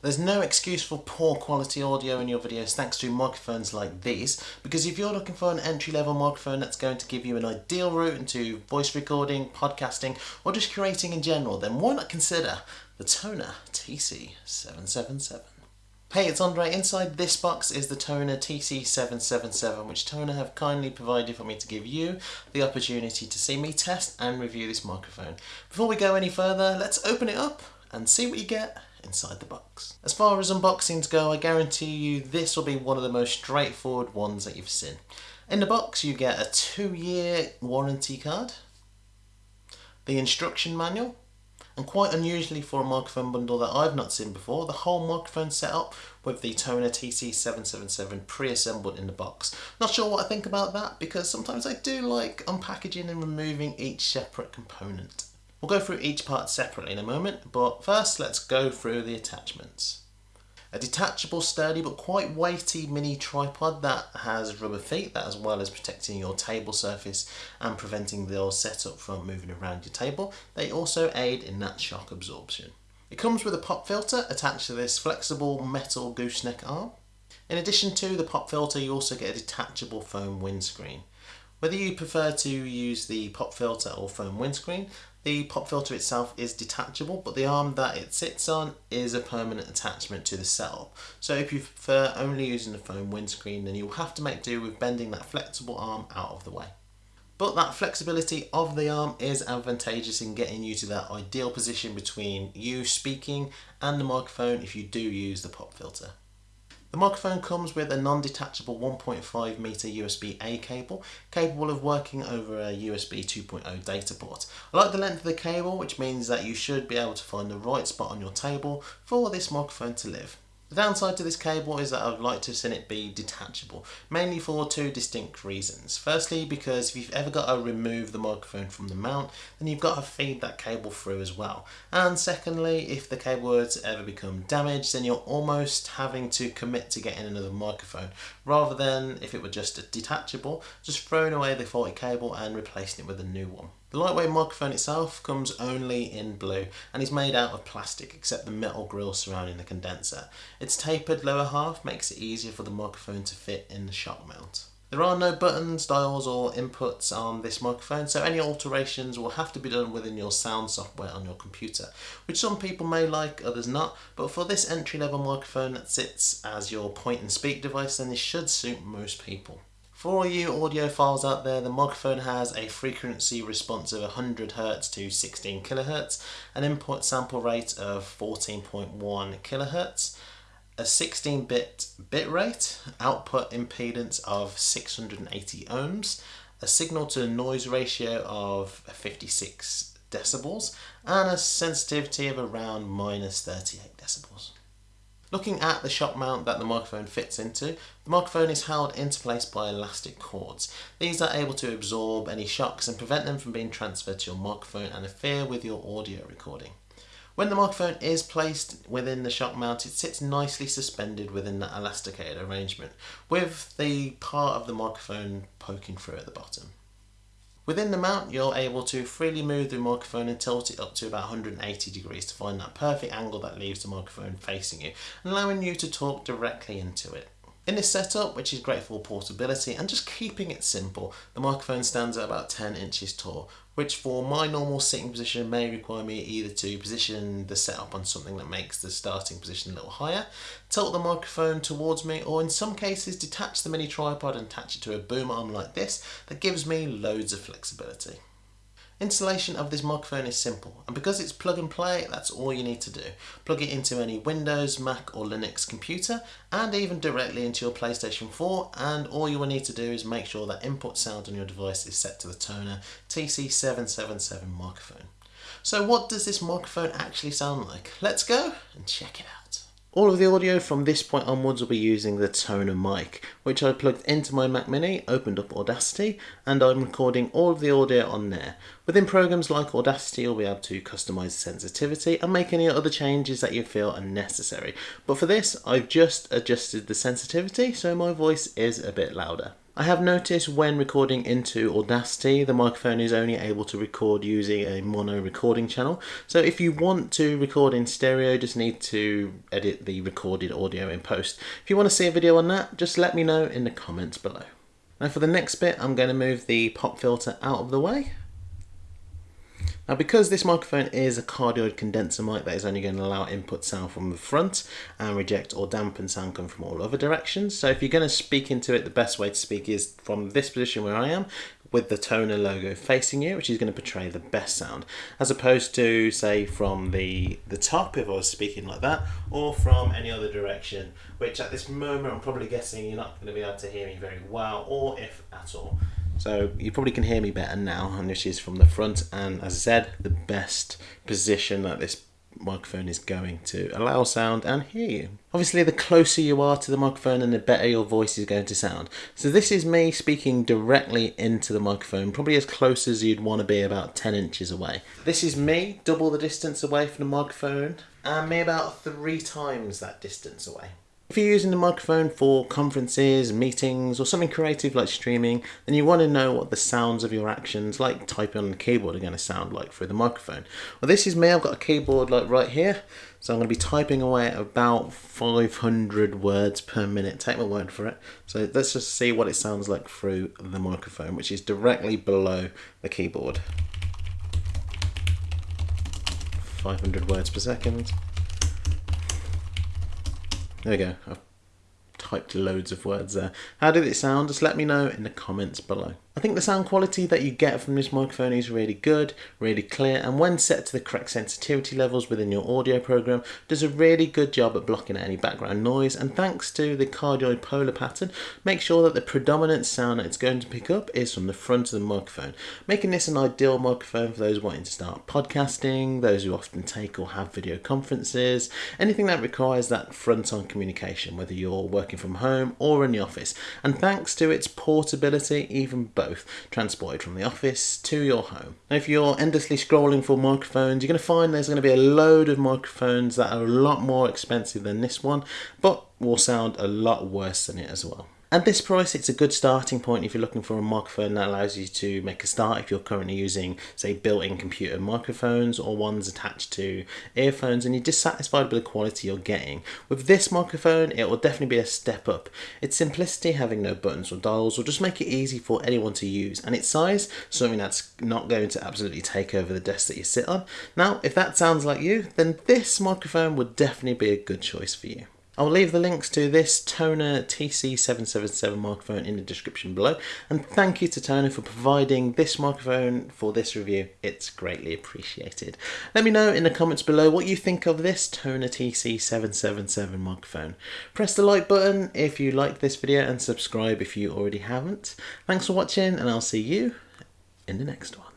There's no excuse for poor quality audio in your videos thanks to microphones like these because if you're looking for an entry level microphone that's going to give you an ideal route into voice recording, podcasting or just creating in general then why not consider the Tonor TC777. Hey, it's Andre. Inside this box is the Tonor TC777, which Tonor have kindly provided for me to give you the opportunity to see me test and review this microphone. Before we go any further, let's open it up and see what you get inside the box. As far as unboxings go, I guarantee you this will be one of the most straightforward ones that you've seen. In the box you get a two year warranty card, the instruction manual, and quite unusually for a microphone bundle that I've not seen before, the whole microphone setup with the Tonor TC777 pre-assembled in the box. Not sure what I think about that because sometimes I do like unpackaging and removing each separate component. We'll go through each part separately in a moment, but first let's go through the attachments. A detachable, sturdy but quite weighty mini tripod that has rubber feet that as well as protecting your table surface and preventing the setup from moving around your table, they also aid in that shock absorption. It comes with a pop filter attached to this flexible metal gooseneck arm. In addition to the pop filter you also get a detachable foam windscreen. Whether you prefer to use the pop filter or foam windscreen, the pop filter itself is detachable, but the arm that it sits on is a permanent attachment to the cell. So if you prefer only using the foam windscreen, then you'll have to make do with bending that flexible arm out of the way. But that flexibility of the arm is advantageous in getting you to that ideal position between you speaking and the microphone if you do use the pop filter. The microphone comes with a non-detachable 1.5 meter USB-A cable capable of working over a USB 2.0 data port. I like the length of the cable which means that you should be able to find the right spot on your table for this microphone to live. The downside to this cable is that I would like to have seen it be detachable, mainly for two distinct reasons. Firstly, because if you've ever got to remove the microphone from the mount, then you've got to feed that cable through as well. And secondly, if the cable were to ever become damaged, then you're almost having to commit to getting another microphone, rather than if it were just a detachable, just throwing away the faulty cable and replacing it with a new one. The lightweight microphone itself comes only in blue and is made out of plastic except the metal grill surrounding the condenser. Its tapered lower half makes it easier for the microphone to fit in the shock mount. There are no buttons, dials or inputs on this microphone so any alterations will have to be done within your sound software on your computer which some people may like, others not but for this entry level microphone that sits as your point and speak device then this should suit most people. For all you audiophiles out there, the microphone has a frequency response of 100 Hz to 16 kHz, an input sample rate of 14.1 kHz, a 16-bit bit rate, output impedance of 680 ohms, a signal to noise ratio of 56 decibels, and a sensitivity of around minus 38 decibels. Looking at the shock mount that the microphone fits into, the microphone is held into place by elastic cords. These are able to absorb any shocks and prevent them from being transferred to your microphone and interfere with your audio recording. When the microphone is placed within the shock mount, it sits nicely suspended within that elasticated arrangement, with the part of the microphone poking through at the bottom. Within the mount, you're able to freely move the microphone and tilt it up to about 180 degrees to find that perfect angle that leaves the microphone facing you, allowing you to talk directly into it. In this setup, which is great for portability and just keeping it simple, the microphone stands at about 10 inches tall, which for my normal sitting position may require me either to position the setup on something that makes the starting position a little higher, tilt the microphone towards me, or in some cases detach the mini tripod and attach it to a boom arm like this that gives me loads of flexibility. Installation of this microphone is simple and because it's plug and play that's all you need to do. Plug it into any Windows, Mac or Linux computer and even directly into your PlayStation 4 and all you will need to do is make sure that input sound on your device is set to the Tonor TC777 microphone. So what does this microphone actually sound like? Let's go and check it out. All of the audio from this point onwards will be using the Tonor mic, which I plugged into my Mac Mini, opened up Audacity, and I'm recording all of the audio on there. Within programs like Audacity, you'll be able to customize sensitivity and make any other changes that you feel are necessary. But for this, I've just adjusted the sensitivity so my voice is a bit louder. I have noticed when recording into Audacity, the microphone is only able to record using a mono recording channel. So if you want to record in stereo, just need to edit the recorded audio in post. If you want to see a video on that, just let me know in the comments below. Now for the next bit, I'm going to move the pop filter out of the way. Now because this microphone is a cardioid condenser mic that is only going to allow input sound from the front and reject or dampen sound coming from all other directions. So if you're going to speak into it, the best way to speak is from this position where I am with the Tonor logo facing you, which is going to portray the best sound, as opposed to say from the, the top if I was speaking like that, or from any other direction, which at this moment I'm probably guessing you're not going to be able to hear me very well, or if at all. So you probably can hear me better now, and this is from the front, and as I said, the best position that this microphone is going to allow sound and hear you. Obviously the closer you are to the microphone and the better your voice is going to sound. So this is me speaking directly into the microphone, probably as close as you'd want to be about 10 inches away. This is me, double the distance away from the microphone, and me about three times that distance away. If you're using the microphone for conferences, meetings, or something creative like streaming, then you want to know what the sounds of your actions, like typing on the keyboard, are going to sound like through the microphone. Well, this is me. I've got a keyboard like right here, so I'm going to be typing away at about 500 words per minute. Take my word for it. So let's just see what it sounds like through the microphone, which is directly below the keyboard. 500 words per second. There we go. I've typed loads of words there. How did it sound? Just let me know in the comments below. I think the sound quality that you get from this microphone is really good, really clear, and when set to the correct sensitivity levels within your audio program, does a really good job at blocking out any background noise, and thanks to the cardioid polar pattern, make sure that the predominant sound that it's going to pick up is from the front of the microphone, making this an ideal microphone for those wanting to start podcasting, those who often take or have video conferences, anything that requires that front-on communication, whether you're working from home or in the office, and thanks to its portability, even both both transported from the office to your home. Now, if you're endlessly scrolling for microphones, you're going to find there's going to be a load of microphones that are a lot more expensive than this one, but will sound a lot worse than it as well. At this price, it's a good starting point if you're looking for a microphone that allows you to make a start if you're currently using, say, built-in computer microphones or ones attached to earphones and you're dissatisfied with the quality you're getting. With this microphone, it will definitely be a step up. Its simplicity, having no buttons or dials, will just make it easy for anyone to use, and its size, something that's not going to absolutely take over the desk that you sit on. Now, if that sounds like you, then this microphone would definitely be a good choice for you. I'll leave the links to this Tonor TC777 microphone in the description below and thank you to Tonor for providing this microphone for this review. It's greatly appreciated. Let me know in the comments below what you think of this Tonor TC777 microphone. Press the like button if you liked this video and subscribe if you already haven't. Thanks for watching and I'll see you in the next one.